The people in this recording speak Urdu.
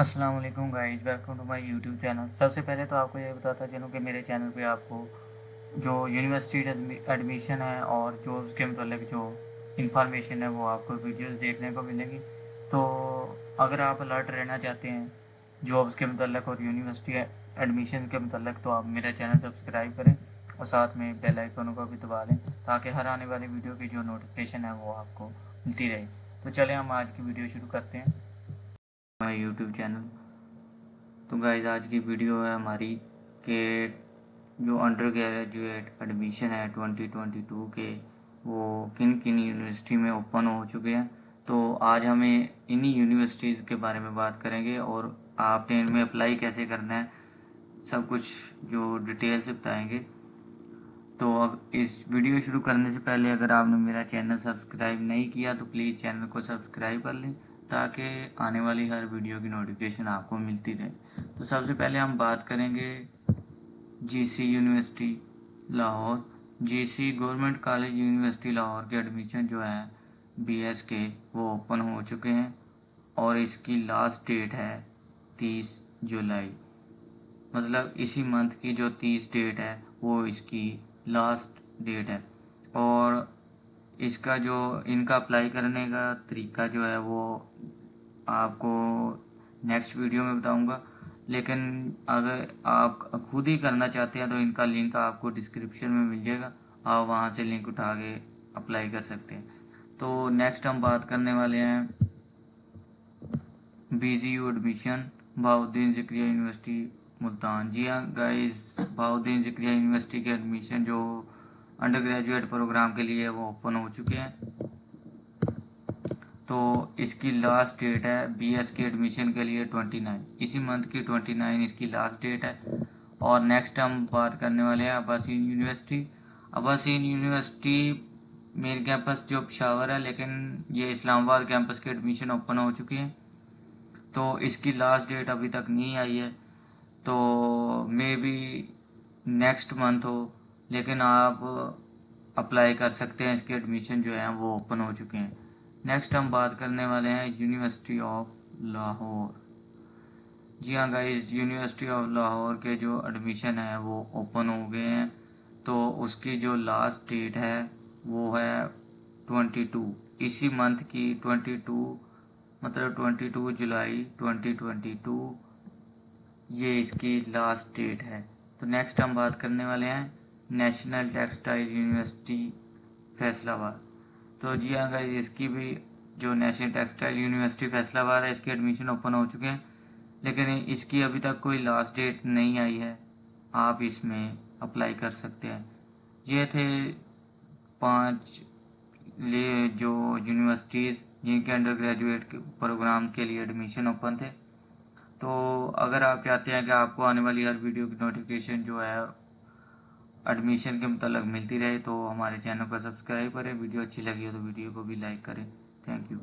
السلام علیکم guys welcome to my YouTube channel سب سے پہلے تو آپ کو یہ بتاتا چلوں کہ میرے چینل پہ آپ کو جو یونیورسٹی ایڈمیشن ہے اور جو اس کے متعلق جو انفارمیشن ہے وہ آپ کو ویڈیوز دیکھنے کو ملیں گی. تو اگر آپ الرٹ رہنا چاہتے ہیں جابس کے متعلق اور یونیورسٹی ایڈمیشن کے متعلق، تو آپ میرا چینل سبسکرائب کریں اور ساتھ میں بیل آئیکن کو بھی دبا لیں تاکہ ہر آنے والی ویڈیو کی جو نوٹیفکیشن ہے وہ آپ کو ملتی رہے. تو چلیں ہم آج کی ویڈیو شروع کرتے ہیں. ہمارے یوٹیوب چینل تو گائز آج کی ویڈیو ہے ہماری کہ جو انڈر گریجویٹ ایڈمیشن ہے ٹوینٹی ٹوینٹی ٹو کے، وہ کن کن یونیورسٹی میں اوپن ہو چکے ہیں؟ تو آج ہمیں انہی یونیورسٹیز کے بارے میں بات کریں گے اور آپ نے ان میں اپلائی کیسے کرنا ہے، سب کچھ جو ڈیٹیل سے بتائیں گے۔ تو اب اس ویڈیو شروع کرنے سے پہلے اگر آپ نے میرا چینل سبسکرائب نہیں کیا تو پلیز چینل کو سبسکرائب کر لیں۔ تاکہ آنے والی ہر ویڈیو کی نوٹیفکیشن آپ کو ملتی رہے۔ تو سب سے پہلے ہم بات کریں گے G C university Lahore. G C government college university Lahore کے ایڈمیشن جو ہے بی ایس کے وہ اوپن ہو چکے ہیں اور اس کی لاسٹ ڈیٹ ہے تیس جولائی۔ مطلب اسی منتھ کی جو تیس ڈیٹ ہے وہ اس کی لاسٹ ڈیٹ ہے۔ اور اس کا جو ان کا اپلائی کرنے کا طریقہ جو ہے وہ آپ کو نیکسٹ ویڈیو میں بتاؤں گا۔ لیکن اگر آپ خود ہی کرنا چاہتے ہیں تو ان کا لنک آپ کو ڈسکرپشن میں مل جائے گا۔ آپ وہاں سے لنک اٹھا کے اپلائی کر سکتے ہیں۔ تو نیکسٹ ہم بات کرنے والے ہیں۔ B Z U admission Bahauddin Zakariya university Multan جی ہاں گائز باؤدین ذکریہ یونیورسٹی کے ایڈمیشن جو انڈر گریجویٹ پروگرام کے لیے وہ اوپن ہو چکے ہیں۔ تو اس کی لاسٹ ڈیٹ ہے بی ایس کے ایڈمیشن کے لیے ٹوئنٹی نائن اسی منتھ کی ٹوئنٹی نائن اس کی لاسٹ ڈیٹ ہے۔ اور نیکسٹ ہم بات کرنے والے ہیں Abasyn university Abasyn university main campus جو پشاور ہے، لیکن یہ اسلام آباد کیمپس کے ایڈمیشن اوپن ہو چکے ہیں۔ تو اس کی لاسٹ ڈیٹ ابھی تک نہیں آئی ہے۔ تو مے بی نیکسٹ منتھ ہو۔ لیکن آپ اپلائی کر سکتے ہیں، اس کے ایڈمیشن جو ہیں وہ اوپن ہو چکے ہیں۔ نیکسٹ ہم بات کرنے والے ہیں یونیورسٹی آف لاہور جی ہاں گائز یونیورسٹی آف لاہور کے جو ایڈمیشن ہے وہ اوپن ہو گئے ہیں۔ تو اس کی جو لاسٹ ڈیٹ ہے وہ ہے ٹوینٹی ٹو اسی منتھ کی ٹوینٹی ٹو مطلب twenty two July twenty twenty two یہ اس کی لاسٹ ڈیٹ ہے۔ تو نیکسٹ ہم بات کرنے والے ہیں نیشنل ٹیکسٹائل یونیورسٹی، فیصلہ آباد۔ تو جی ہاں گئی اس کی بھی جو نیشنل ٹیکسٹائل یونیورسٹی، فیصلہ آباد ہے، اس کے ایڈمیشن اوپن ہو چکے ہیں۔ لیکن اس کی ابھی تک کوئی لاسٹ ڈیٹ نہیں آئی ہے۔ آپ اس میں اپلائی کر سکتے ہیں۔ یہ تھے پانچ جو یونیورسٹیز جن کے انڈر گریجویٹ پروگرام کے لیے ایڈمیشن اوپن تھے۔ تو اگر آپ چاہتے ہیں کہ آپ کو آنے والی ہر ویڈیو کی نوٹیفکیشن جو ہے ایڈمیشن کے متعلق ملتی رہے تو ہمارے چینل کو سبسکرائب کریں۔ ویڈیو اچھی لگی ہو تو ویڈیو کو بھی لائک کریں۔ Thank you